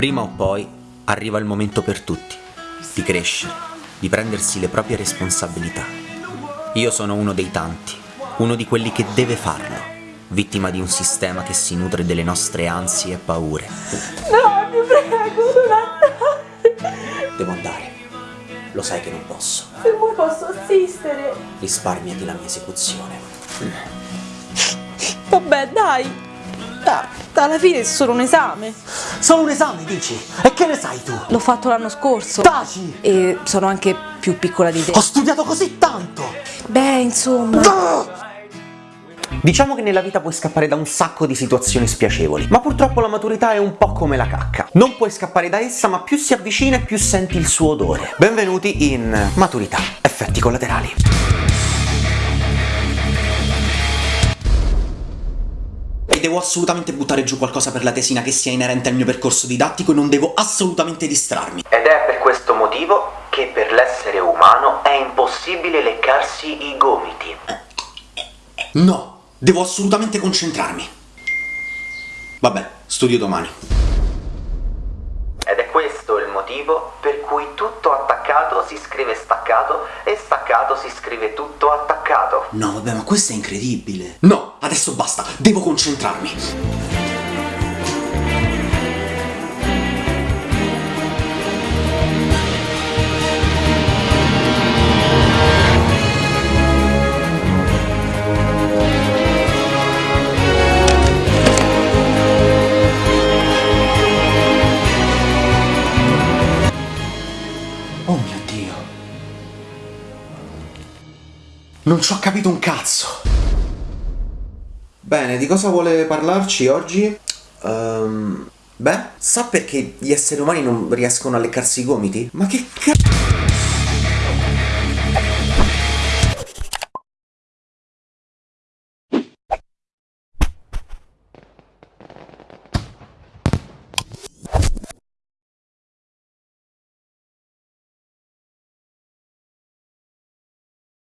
Prima o poi arriva il momento per tutti di crescere, di prendersi le proprie responsabilità. Io sono uno dei tanti, uno di quelli che deve farlo, vittima di un sistema che si nutre delle nostre ansie e paure. No, ti prego, non andare. Devo andare. Lo sai che non posso. Se vuoi posso assistere. Risparmiati la mia esecuzione. Vabbè, dai. Alla fine è solo un esame. Solo un esame, dici? E che ne sai tu? L'ho fatto l'anno scorso. Taci! E sono anche più piccola di te. Ho studiato così tanto! Beh, insomma. Ah! Diciamo che nella vita puoi scappare da un sacco di situazioni spiacevoli, ma purtroppo la maturità è un po' come la cacca. Non puoi scappare da essa, ma più si avvicina e più senti il suo odore. Benvenuti in Maturità, effetti collaterali. E devo assolutamente buttare giù qualcosa per la tesina che sia inerente al mio percorso didattico e non devo assolutamente distrarmi. Ed è per questo motivo che per l'essere umano è impossibile leccarsi i gomiti. No, devo assolutamente concentrarmi. Vabbè, studio domani. Motivo per cui tutto attaccato si scrive staccato e staccato si scrive tutto attaccato. No, vabbè, ma questo è incredibile. No, adesso basta, devo concentrarmi. Oh mio Dio. Non ci ho capito un cazzo. Bene, di cosa vuole parlarci oggi? Ehm, beh, sa perché gli esseri umani non riescono a leccarsi i gomiti? Ma che cazzo...